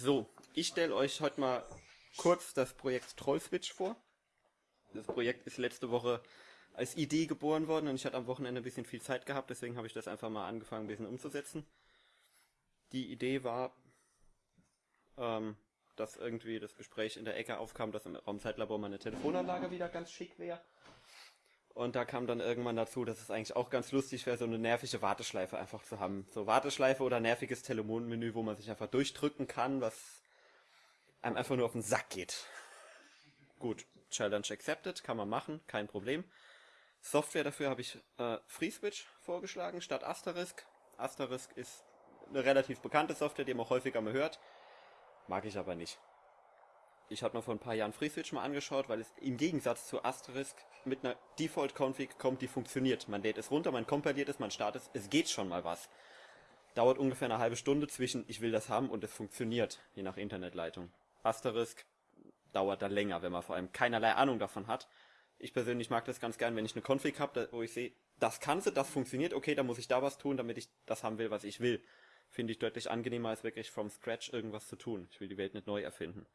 So, ich stelle euch heute mal kurz das Projekt Trollswitch vor. Das Projekt ist letzte Woche als Idee geboren worden und ich hatte am Wochenende ein bisschen viel Zeit gehabt, deswegen habe ich das einfach mal angefangen, ein bisschen umzusetzen. Die Idee war, ähm, dass irgendwie das Gespräch in der Ecke aufkam, dass im Raumzeitlabor meine Telefonanlage wieder ganz schick wäre. Und da kam dann irgendwann dazu, dass es eigentlich auch ganz lustig wäre, so eine nervige Warteschleife einfach zu haben. So Warteschleife oder nerviges Telefonmenü, wo man sich einfach durchdrücken kann, was einem einfach nur auf den Sack geht. Gut, Challenge accepted, kann man machen, kein Problem. Software dafür habe ich äh, FreeSwitch vorgeschlagen statt Asterisk. Asterisk ist eine relativ bekannte Software, die man häufiger mal hört. Mag ich aber nicht. Ich habe mir vor ein paar Jahren FreeSwitch mal angeschaut, weil es im Gegensatz zu Asterisk mit einer Default-Config kommt, die funktioniert. Man lädt es runter, man kompiliert es, man startet es, es geht schon mal was. Dauert ungefähr eine halbe Stunde zwischen ich will das haben und es funktioniert, je nach Internetleitung. Asterisk dauert da länger, wenn man vor allem keinerlei Ahnung davon hat. Ich persönlich mag das ganz gern, wenn ich eine Config habe, wo ich sehe, das kann sie, das funktioniert, okay, dann muss ich da was tun, damit ich das haben will, was ich will. Finde ich deutlich angenehmer, als wirklich from scratch irgendwas zu tun. Ich will die Welt nicht neu erfinden.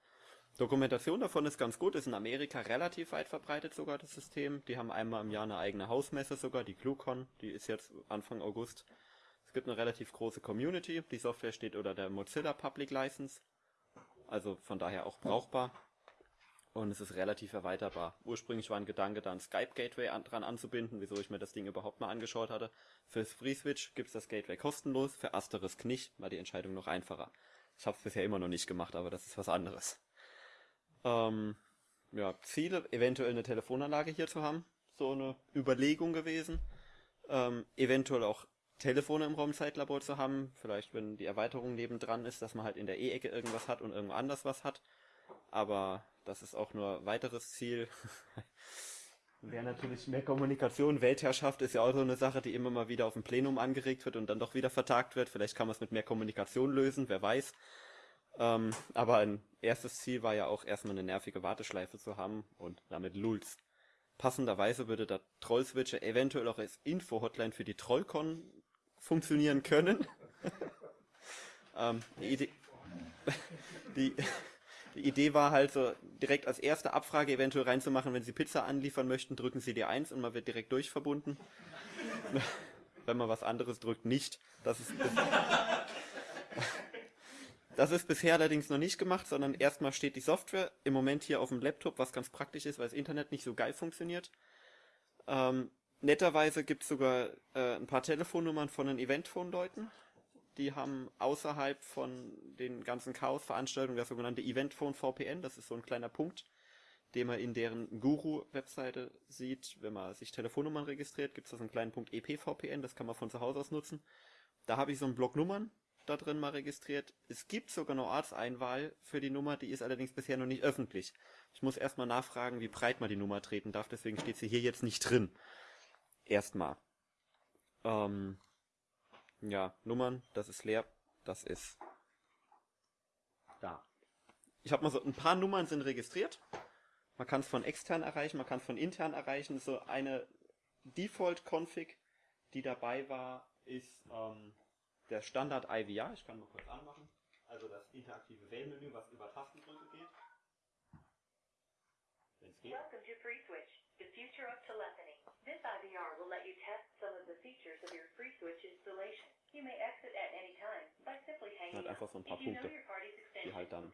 Dokumentation davon ist ganz gut, ist in Amerika relativ weit verbreitet sogar das System. Die haben einmal im Jahr eine eigene Hausmesse sogar, die GlueCon, die ist jetzt Anfang August. Es gibt eine relativ große Community, die Software steht unter der Mozilla Public License, also von daher auch brauchbar. Und es ist relativ erweiterbar. Ursprünglich war ein Gedanke, da ein Skype Gateway an, dran anzubinden, wieso ich mir das Ding überhaupt mal angeschaut hatte. Für FreeSwitch gibt es das Gateway kostenlos, für Asterisk nicht, war die Entscheidung noch einfacher. Ich habe es bisher immer noch nicht gemacht, aber das ist was anderes. Ähm, ja, Ziele, eventuell eine Telefonanlage hier zu haben. So eine Überlegung gewesen. Ähm, eventuell auch Telefone im Raumzeitlabor zu haben. Vielleicht, wenn die Erweiterung nebendran ist, dass man halt in der E-Ecke irgendwas hat und irgendwo anders was hat. Aber das ist auch nur weiteres Ziel. Wäre natürlich mehr Kommunikation. Weltherrschaft ist ja auch so eine Sache, die immer mal wieder auf dem Plenum angeregt wird und dann doch wieder vertagt wird. Vielleicht kann man es mit mehr Kommunikation lösen, wer weiß. Ähm, aber ein erstes Ziel war ja auch erstmal eine nervige Warteschleife zu haben und damit Lulz. Passenderweise würde der Trollswitcher eventuell auch als Info-Hotline für die Trollcon funktionieren können. ähm, die, Idee, die, die Idee war halt so, direkt als erste Abfrage eventuell reinzumachen, wenn Sie Pizza anliefern möchten, drücken Sie die 1 und man wird direkt durchverbunden. wenn man was anderes drückt, nicht. Das ist das ist bisher allerdings noch nicht gemacht, sondern erstmal steht die Software im Moment hier auf dem Laptop, was ganz praktisch ist, weil das Internet nicht so geil funktioniert. Ähm, netterweise gibt es sogar äh, ein paar Telefonnummern von den Eventphone-Leuten. Die haben außerhalb von den ganzen Chaos-Veranstaltungen das sogenannte Eventphone VPN. Das ist so ein kleiner Punkt, den man in deren Guru-Webseite sieht. Wenn man sich Telefonnummern registriert, gibt es da so einen kleinen Punkt EPVPN. Das kann man von zu Hause aus nutzen. Da habe ich so einen Block Nummern da drin mal registriert. Es gibt sogar eine Ortseinwahl für die Nummer, die ist allerdings bisher noch nicht öffentlich. Ich muss erstmal nachfragen, wie breit man die Nummer treten darf, deswegen steht sie hier jetzt nicht drin. Erstmal. Ähm, ja, Nummern, das ist leer, das ist da. Ich habe mal so, ein paar Nummern sind registriert. Man kann es von extern erreichen, man kann es von intern erreichen. So eine Default-Config, die dabei war, ist ähm, der Standard IVR, ich kann mal kurz anmachen, also das interaktive Wählmenü, was über Tastendrücke geht. Wenn es geht. Welcome to FreeSwitch, the future of telephony. This IVR will let you test some of the features of your FreeSwitch installation. You may exit at any time by simply hanging halt einfach so ein paar Punkte, die halt dann.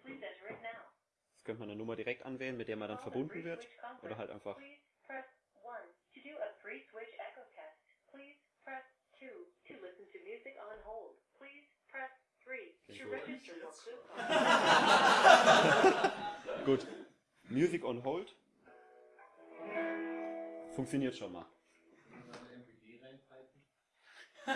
Jetzt könnte man eine Nummer direkt anwählen, mit der man dann verbunden wird, oder halt einfach. Please press 1 to do a free switch echo test. Please press 2 to listen to music on hold. Please press 3 to register for Gut. Music on hold. Funktioniert schon mal.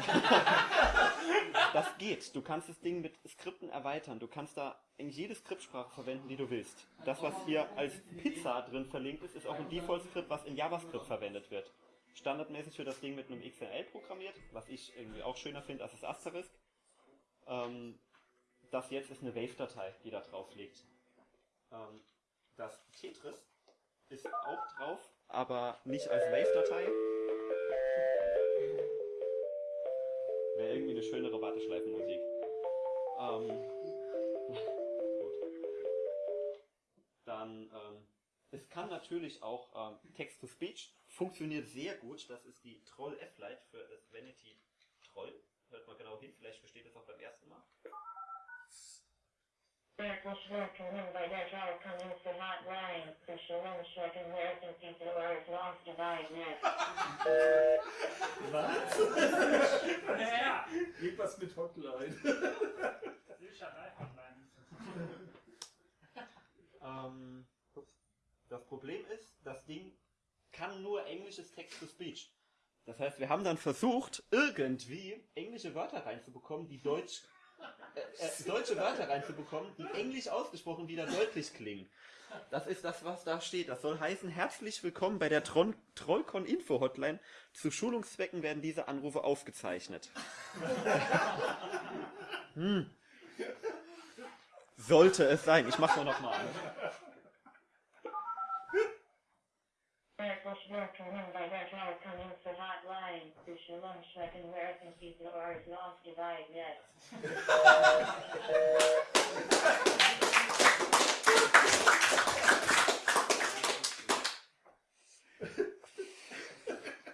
das geht. Du kannst das Ding mit Skripten erweitern. Du kannst da in jede Skriptsprache verwenden, die du willst. Das, was hier als Pizza drin verlinkt ist, ist auch ein Default-Skript, was in JavaScript verwendet wird standardmäßig wird das Ding mit einem XML programmiert, was ich irgendwie auch schöner finde als das Asterisk. Ähm, das jetzt ist eine Wave-Datei, die da drauf liegt. Ähm, das Tetris ist auch drauf, aber nicht als Wave-Datei. Wäre irgendwie eine schönere Warteschleifenmusik. Ähm, gut. Dann, ähm, es kann natürlich auch ähm, Text-to-Speech, funktioniert sehr gut. Das ist die Troll F-Lite für das Vanity Troll. Hört mal genau hin, vielleicht versteht es auch beim ersten Mal. Medical Smoking by Natural Coming to Hotline. The Shalom Stricken American People are lost divide net. Was? Ja. Irgendwas mit Hotline. Ähm, das Problem ist, das Ding kann nur englisches Text-to-Speech. Das heißt, wir haben dann versucht, irgendwie englische Wörter reinzubekommen, die deutsch, äh, äh, deutsche Wörter reinzubekommen, die englisch ausgesprochen wieder deutlich klingen. Das ist das, was da steht. Das soll heißen, herzlich willkommen bei der Tron Trollcon Info Hotline. Zu Schulungszwecken werden diese Anrufe aufgezeichnet. hm. Sollte es sein. Ich mach's mal nochmal an.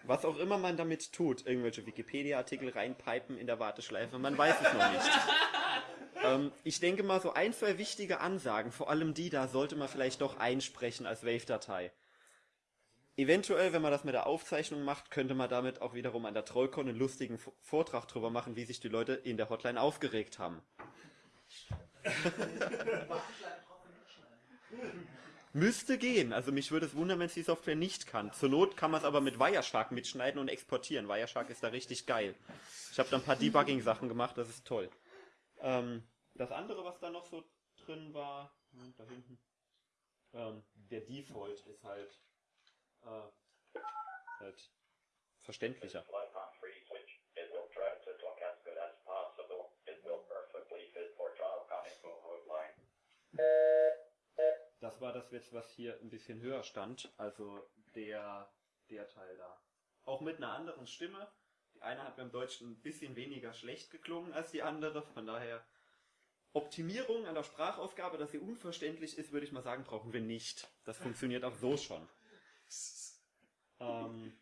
Was auch immer man damit tut, irgendwelche Wikipedia-Artikel reinpipen in der Warteschleife, man weiß es noch nicht. ähm, ich denke mal, so ein, zwei wichtige Ansagen, vor allem die da, sollte man vielleicht doch einsprechen als Wave-Datei. Eventuell, wenn man das mit der Aufzeichnung macht, könnte man damit auch wiederum an der Trollcon einen lustigen Vortrag drüber machen, wie sich die Leute in der Hotline aufgeregt haben. Müsste gehen. Also mich würde es wundern, wenn es die Software nicht kann. Zur Not kann man es aber mit Wireshark mitschneiden und exportieren. Wireshark ist da richtig geil. Ich habe da ein paar Debugging-Sachen gemacht, das ist toll. Ähm, das andere, was da noch so drin war, da hinten, ähm, der Default ist halt, äh, halt verständlicher. Das war das jetzt, was hier ein bisschen höher stand. Also der, der Teil da. Auch mit einer anderen Stimme. Die eine hat beim Deutschen ein bisschen weniger schlecht geklungen als die andere. Von daher Optimierung an der Sprachausgabe, dass sie unverständlich ist, würde ich mal sagen, brauchen wir nicht. Das funktioniert auch so schon. Ähm,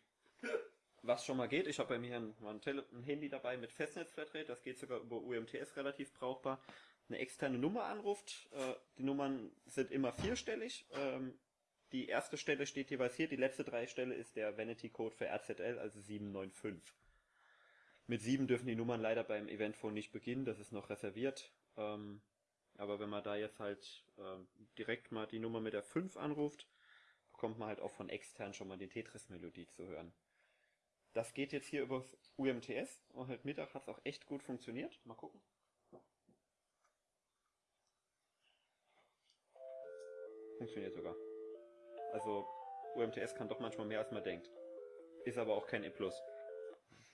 was schon mal geht, ich habe bei mir ein, ein, ein Handy dabei mit Festnetzflatrate, das geht sogar über UMTS relativ brauchbar. Eine externe Nummer anruft, äh, die Nummern sind immer vierstellig. Ähm, die erste Stelle steht jeweils hier, die letzte drei Stelle ist der Vanity-Code für RZL, also 795. Mit 7 dürfen die Nummern leider beim Eventphone nicht beginnen, das ist noch reserviert. Ähm, aber wenn man da jetzt halt ähm, direkt mal die Nummer mit der 5 anruft, bekommt man halt auch von extern schon mal die Tetris-Melodie zu hören. Das geht jetzt hier über UMTS und heute Mittag hat es auch echt gut funktioniert. Mal gucken. Funktioniert sogar. Also UMTS kann doch manchmal mehr als man denkt. Ist aber auch kein E+.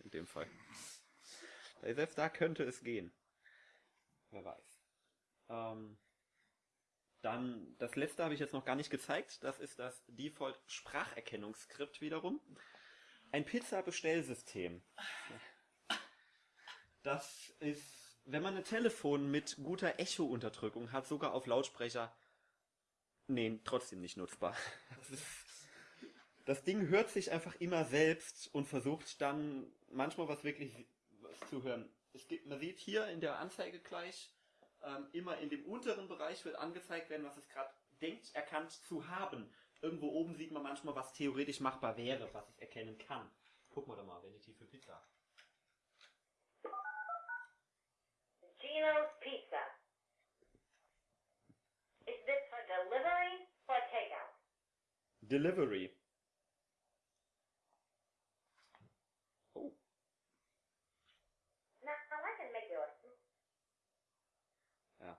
In dem Fall. Selbst da könnte es gehen. Wer weiß. Ähm, dann, das letzte habe ich jetzt noch gar nicht gezeigt. Das ist das Default Spracherkennungsskript wiederum. Ein Pizza-Bestellsystem. Das ist, wenn man ein Telefon mit guter Echo-Unterdrückung hat, sogar auf Lautsprecher, nee, trotzdem nicht nutzbar. Das, ist, das Ding hört sich einfach immer selbst und versucht dann manchmal was wirklich was zu hören. Es gibt, man sieht hier in der Anzeige gleich, ähm, immer in dem unteren Bereich wird angezeigt werden, was es gerade denkt, erkannt zu haben. Irgendwo oben sieht man manchmal, was theoretisch machbar wäre, was es erkennen kann. Gucken wir doch mal, wenn die für Pizza. Gino's Pizza. Is this for delivery or takeout? Delivery. Oh, Now, I can make you a ja.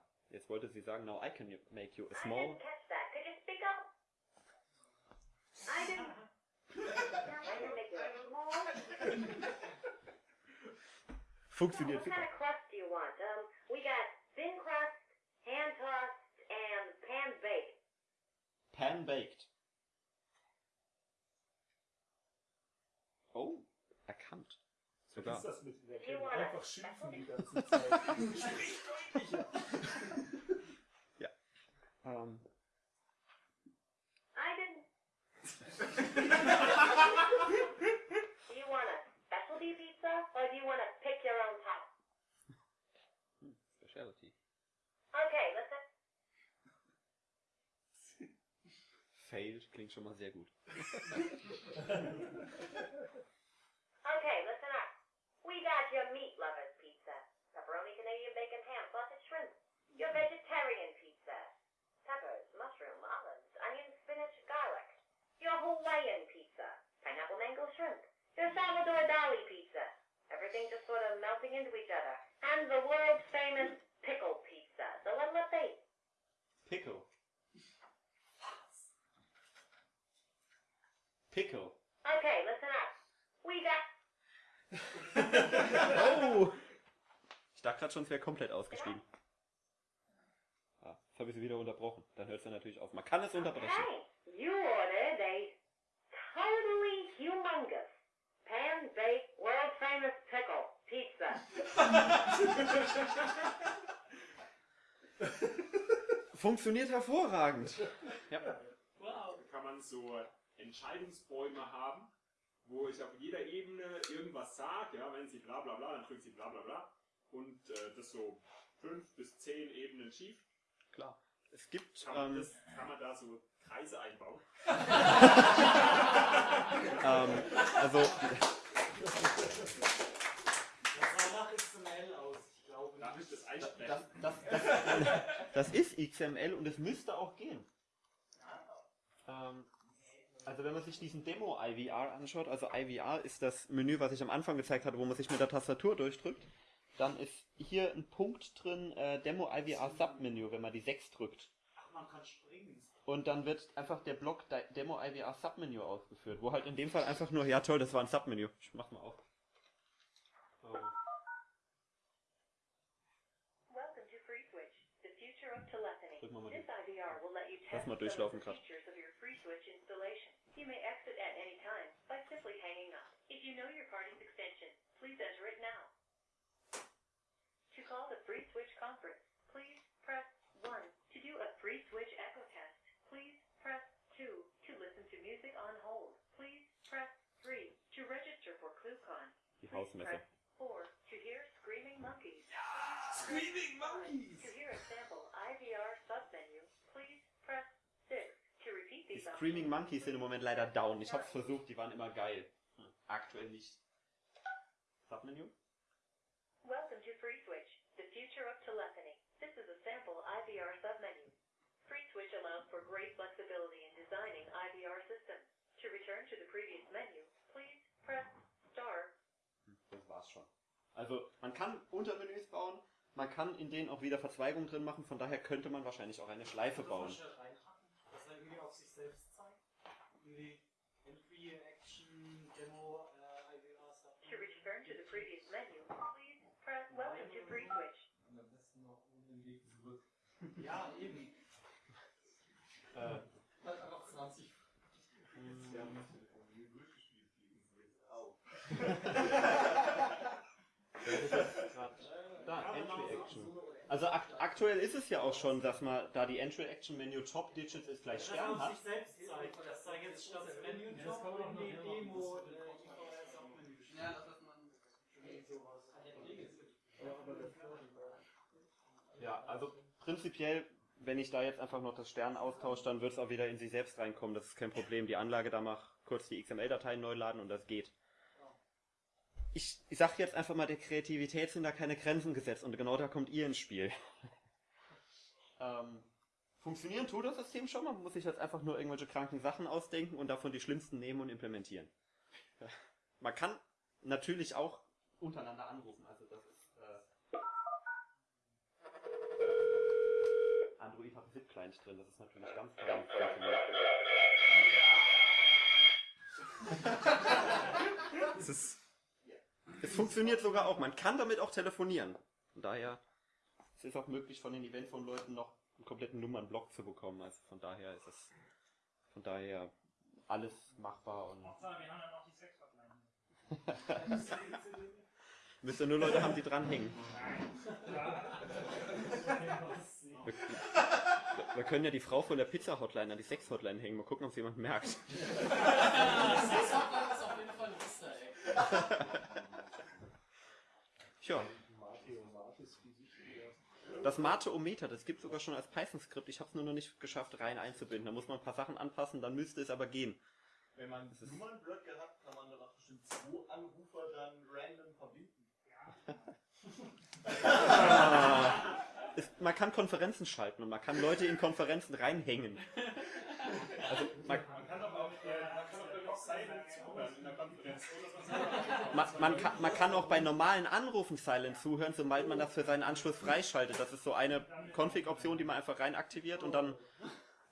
Wollte sie sagen, now I can make you a I small. Funktioniert what kind super. of crust do you want? Um, we got thin crust, hand tossed, and pan baked. Pan baked. Oh, erkannt. Was Sogar. ist das mit Einfach schimpfen die ganze Zeit. Sprich deutlicher. Um, I didn't. do you want a specialty pizza or do you want to pick your own type? Specialty. Okay, listen. Failed. klingt schon mal sehr gut. okay, listen up. We got your meat lovers. Into each other. And the world famous pickle pizza. So what'll it be? Pickle. Pickle. Okay, listen up. We got Oh! Ich dachte gerade schon, es wäre komplett ausgestiegen. Ah, jetzt habe ich sie wieder unterbrochen. Dann hört es ja natürlich auf. Man kann es unterbrechen. Hey, you ordered a totally humongous, pan-baked, world-famous pickle pizza. Funktioniert hervorragend. Ja. kann man so Entscheidungsbäume haben, wo ich auf jeder Ebene irgendwas sage, ja, wenn sie bla bla bla, dann drückt sie bla bla bla. Und äh, das so fünf bis zehn Ebenen schief. Klar. Es gibt, Kann man, ähm, das, kann man da so Kreise einbauen? ähm, also, XML aus, ich glaube Darf ich nicht. das einsprechen? das, das, das, das ist XML und es müsste auch gehen. Ähm, also wenn man sich diesen Demo IVR anschaut, also IVR ist das Menü, was ich am Anfang gezeigt hatte, wo man sich mit der Tastatur durchdrückt, dann ist hier ein Punkt drin, äh, Demo IVR Submenü, wenn man die 6 drückt. Ach, man kann springen. Und dann wird einfach der Block Demo IVR Submenü ausgeführt, wo halt in dem Fall einfach nur, ja toll, das war ein Submenü. Ich mach mal auf. So. Drück mal mal This die- IVR will let you test mal some of durchlaufen the grad. features of your FreeSwitch installation. You may exit at any time by simply hanging up. If you know your party's extension, please enter it now. To call the FreeSwitch conference, please press 1. To do a FreeSwitch echo test, please press 2. To listen to music on hold, please press 3. To register for ClueCon, please Hausmesse. press 4. To hear Screaming Monkeys, ah, Screaming To Monkeys! hear a sample IVR submenu, please press 6. To repeat Die Screaming Monkeys sind im Moment leider down. Ich hab's versucht, die waren immer geil. Hm, Aktuell nicht. Submenü? Welcome to FreeSwitch, the future of telephony. This is a sample IVR submenu. FreeSwitch allows for great flexibility in designing IVR systems. To return to the previous menu, please press star. Hm, das war's schon. Also, man kann Untermenüs bauen, man kann in denen auch wieder Verzweigungen drin machen, von daher könnte man wahrscheinlich auch eine Schleife bauen. Dass er irgendwie auf sich selbst zeigt. Irgendwie Entry, Action, Demo, äh. To return to the previous menu, please press welcome to FreeSwitch. Und am besten noch um den Weg zurück. Ja, eben. Äh, Halt einfach 20. Wir haben das Telefon durchgespielt, fliegen sie jetzt auf. da, Entry Action. Also akt aktuell ist es ja auch schon, dass man, da die Entry Action Menü Top Digits ist gleich er Stern hat, sich selbst zeigt. Das sei jetzt Menü Das Job kann man auch in noch die Demo, äh, steht. Ja, dass man. Ja, also prinzipiell, wenn ich da jetzt einfach noch das Stern austausche, dann wird es auch wieder in sie selbst reinkommen. Das ist kein Problem. Die Anlage da macht kurz die XML-Dateien neu laden und das geht. Ich, ich sag jetzt einfach mal, der Kreativität sind da keine Grenzen gesetzt und genau da kommt ihr ins Spiel. ähm, funktionieren tut das System schon, man muss sich jetzt einfach nur irgendwelche kranken Sachen ausdenken und davon die schlimmsten nehmen und implementieren. Man kann natürlich auch untereinander anrufen, also das ist äh, Android hat Zip Client drin, das ist natürlich ganz toll. es, ist, es funktioniert sogar auch, man kann damit auch telefonieren. Von daher es ist auch möglich von den Eventphone-Leuten noch einen kompletten Nummernblock zu bekommen. Also von daher ist es von daher alles machbar und Hauptsache, wir haben dann auch die Sex-Hotline. müsst ihr nur Leute haben, die dranhängen. Wir, wir können ja die Frau von der Pizza-Hotline an die Sex-Hotline hängen. Mal gucken, ob es jemand merkt. Das ist auf jeden Fall ein Easter Egg. Tja, Das Mate-O-Meter, das gibt sogar schon als Python-Skript. Ich habe es nur noch nicht geschafft, rein einzubinden. Da muss man ein paar Sachen anpassen, dann müsste es aber gehen. Wenn man Das ist- Nummernblöcke hat, kann man danach bestimmt zwei Anrufer dann random verbinden. Ist, man kann Konferenzen schalten und man kann Leute in Konferenzen reinhängen. Also man, Man kann aber auch, äh, man kann auch silent zuhören in der Konferenz. So, dass man, man, kann, man kann auch bei normalen Anrufen silent zuhören, sobald man das für seinen Anschluss freischaltet. Das ist so eine Config-Option, die man einfach rein aktiviert und dann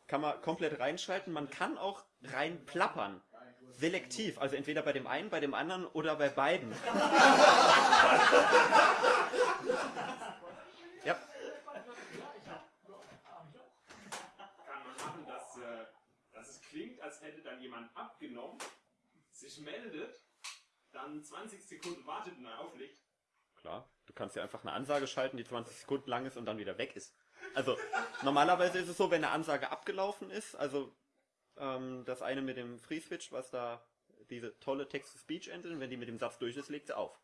kann man komplett reinschalten. Man kann auch rein plappern. Selektiv, also entweder bei dem einen, bei dem anderen oder bei beiden. ja, kann man machen, dass, äh, dass es klingt, als hätte dann jemand abgenommen, sich meldet, dann 20 Sekunden wartet und dann auflegt. Klar, du kannst ja einfach eine Ansage schalten, die 20 Sekunden lang ist und dann wieder weg ist. Also normalerweise ist es so, wenn eine Ansage abgelaufen ist, also ähm, das eine mit dem Free Switch, was da diese tolle Text-to-Speech-Engine, wenn die mit dem Satz durch ist, legt sie auf.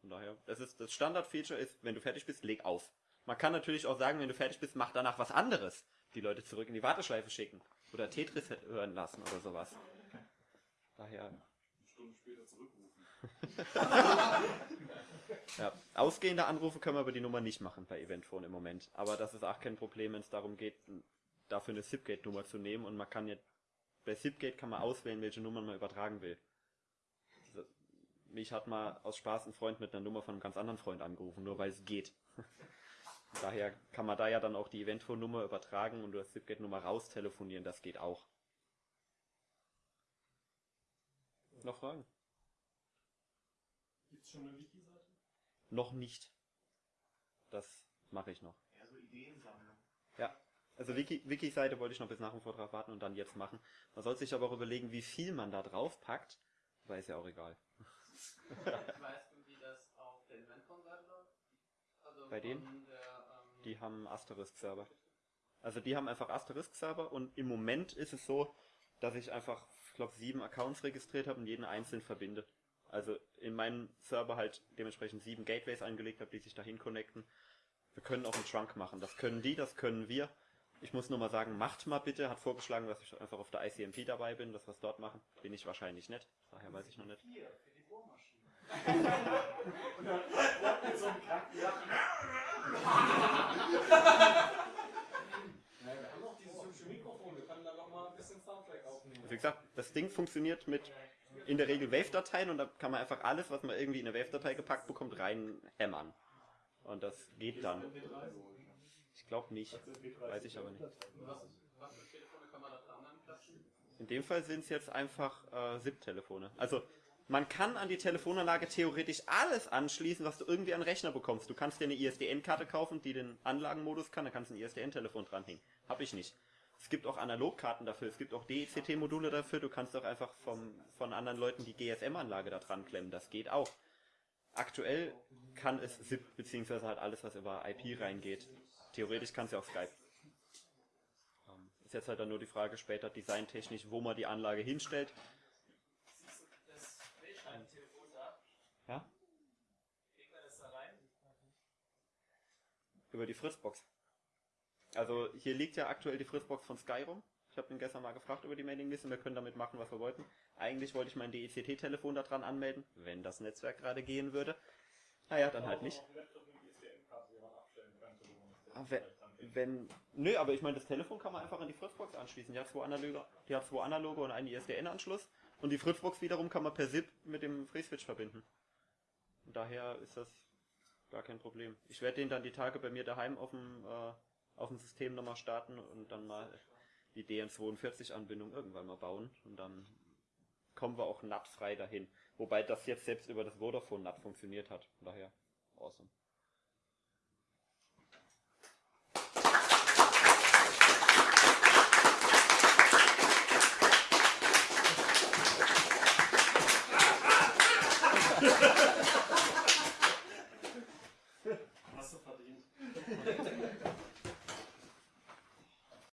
Von daher, das ist das Standard-Feature ist, wenn du fertig bist, leg auf. Man kann natürlich auch sagen, wenn du fertig bist, mach danach was anderes. Die Leute zurück in die Warteschleife schicken. Oder Tetris hören lassen oder sowas. Daher, Später zurückrufen. Ja, ausgehende Anrufe können wir über die Nummer nicht machen bei Eventphone im Moment. Aber das ist auch kein Problem, wenn es darum geht, dafür eine SIP-Gate-Nummer zu nehmen. Und man kann jetzt, bei SIP-Gate kann man auswählen, welche Nummern man übertragen will. Also, Mich hat mal aus Spaß ein Freund mit einer Nummer von einem ganz anderen Freund angerufen, nur weil es geht. Daher kann man da ja dann auch die Eventphone-Nummer übertragen und durch SIP-Gate-Nummer raustelefonieren, das geht auch. Noch Fragen? Gibt's schon eine Wiki-Seite? Noch nicht. Das mache ich noch. Ja, so Ideensammlung. Ja, also Wiki, Wiki-Seite wollte ich noch bis nach dem Vortrag warten und dann jetzt machen. Man soll sich aber auch überlegen, wie viel man da drauf packt. Aber ist ja auch egal. Weißt du, wie das auf der Eventcon-Seite läuft? Also Bei denen? Der, ähm, Die haben Asterisk-Server. Also die haben einfach Asterisk-Server und im Moment ist es so, dass ich einfach, ich glaube, sieben Accounts registriert habe und jeden einzeln verbinde. Also in meinem Server halt dementsprechend sieben Gateways angelegt habe, die sich dahin connecten. Wir können auch einen Trunk machen. Das können die, das können wir. Ich muss nur mal sagen, macht mal bitte. Hat vorgeschlagen, dass ich einfach auf der ICMP dabei bin, dass wir es dort machen. Bin ich wahrscheinlich nicht. Daher weiß ich noch nicht. Hier, für die Bohrmaschine. Und dann bleibt mit so einem kranken Lachen. Ja, wir haben auch dieses hübsche Mikrofon, wir können da noch mal ein bisschen Soundtrack aufnehmen. Also wie gesagt, das Ding funktioniert mit in der Regel Wave-Dateien und da kann man einfach alles, was man irgendwie in eine Wave-Datei gepackt bekommt, rein hämmern. Und das geht dann. Ich glaube nicht. Weiß ich aber nicht. In dem Fall sind es jetzt einfach äh, SIP-Telefone. Also man kann an die Telefonanlage theoretisch alles anschließen, was du irgendwie an Rechner bekommst. Du kannst dir eine ISDN-Karte kaufen, die den Anlagenmodus kann, da kannst du ein ISDN-Telefon dranhängen. Hab ich nicht. Es gibt auch Analogkarten dafür, es gibt auch DECT-Module dafür, du kannst auch einfach vom, von anderen Leuten die GSM-Anlage da dran klemmen, das geht auch. Aktuell kann es SIP, beziehungsweise halt alles, was über IP reingeht. Theoretisch kann es ja auch Skype. Ähm, Ist jetzt halt dann nur die Frage später designtechnisch, wo man die Anlage hinstellt. Das Wählscheibentelefon da, Ja? kriegt man das da rein? Über die Fritzbox. Also hier liegt ja aktuell die Fritzbox von Sky rum. Ich habe ihn gestern mal gefragt über die Mailingliste. Wir können damit machen, was wir wollten. Eigentlich wollte ich mein DECT-Telefon da dran anmelden, wenn das Netzwerk gerade gehen würde. Naja, dann halt nicht. Ah, wenn, wenn, nö, aber ich meine, das Telefon kann man einfach an die Fritzbox anschließen. Die hat zwei analoge, die hat zwei analoge und einen ISDN-Anschluss. Und die Fritzbox wiederum kann man per SIP mit dem FreeSwitch verbinden. Und daher ist das gar kein Problem. Ich werde den dann die Tage bei mir daheim auf dem, äh, auf dem System nochmal starten und dann mal die DN42-Anbindung irgendwann mal bauen. Und dann kommen wir auch NAT frei dahin. Wobei das jetzt selbst über das Vodafone NAT funktioniert hat. Von daher, awesome.